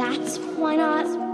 That's why not.